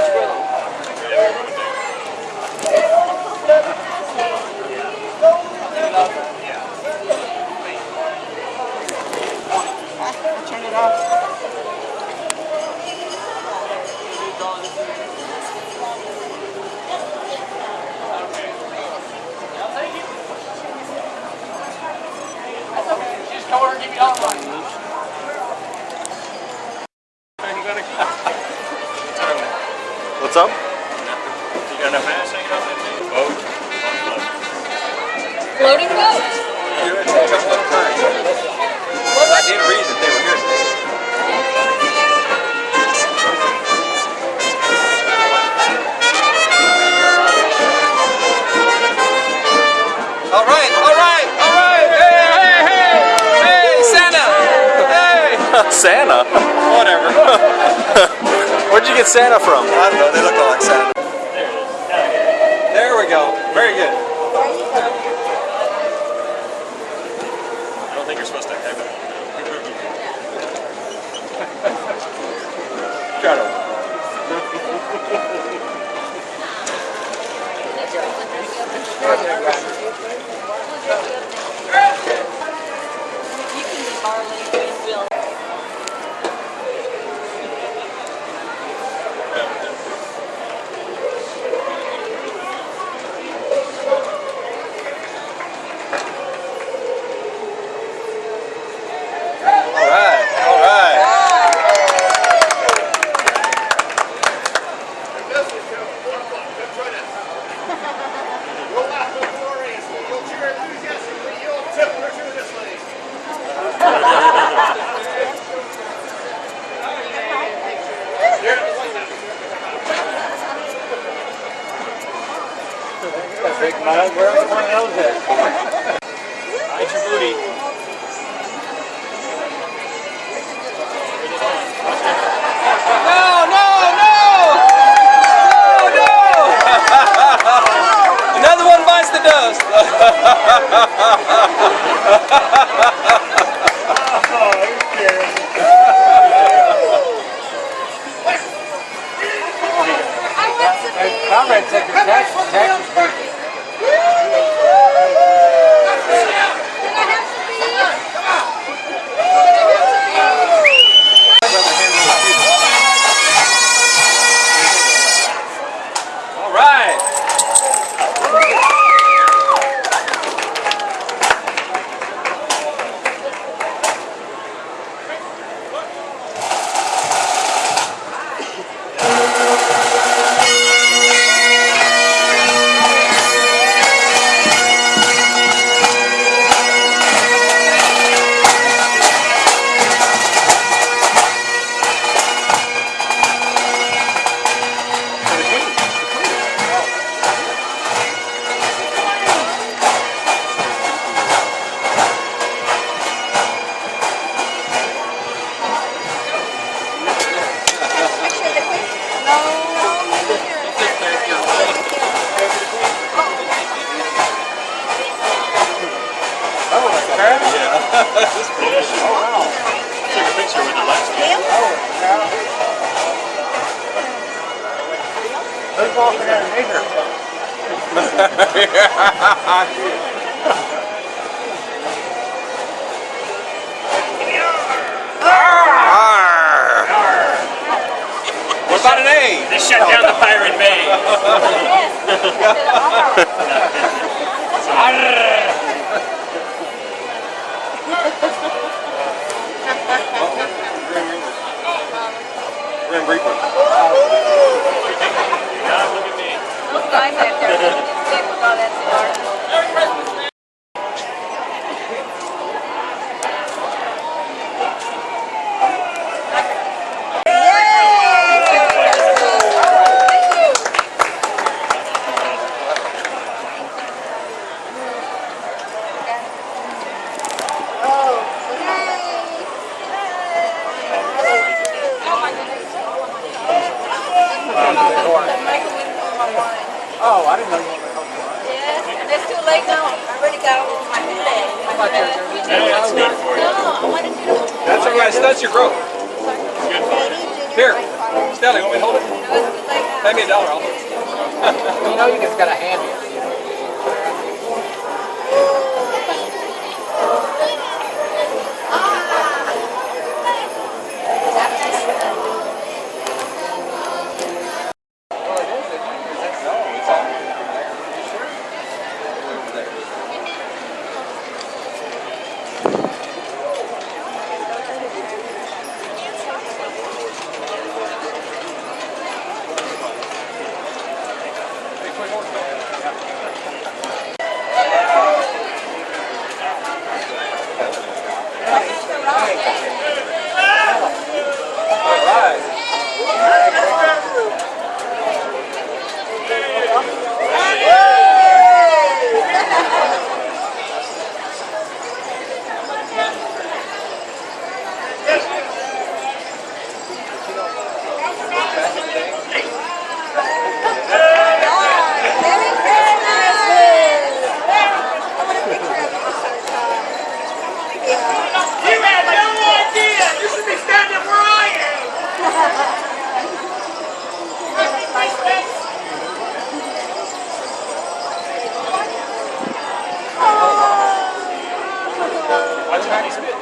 It's Floating boat? I didn't read that they were here today. All right, all right, all right. Hey, hey, hey, hey, Santa. Hey. Santa? Whatever. Where'd you get Santa from? I don't know. They look all like Santa. There we go. Very good. I don't think you're supposed to have it. Try to. You can be barley and will. All right, all right. Big mug. Where are one of those at? Hide your booty. No, no, no! No, no! Another one bites the dust. Comrade Secretary, Texas, Texas. Took a picture with the last Who's walking in a nigger? What about an A? They shut down the Pirate Bay. Grim Oh, I didn't know you wanted to help me. Yes, and it's too late now. I already got all my head. My head. That's good for you. No, I wanted you to. That's all right. That's your growth. Here, Stanley, want me to hold it? No, it's too late now. Pay me a dollar. I'll hold it. You know you just got a hand here. Watch Maddie spit.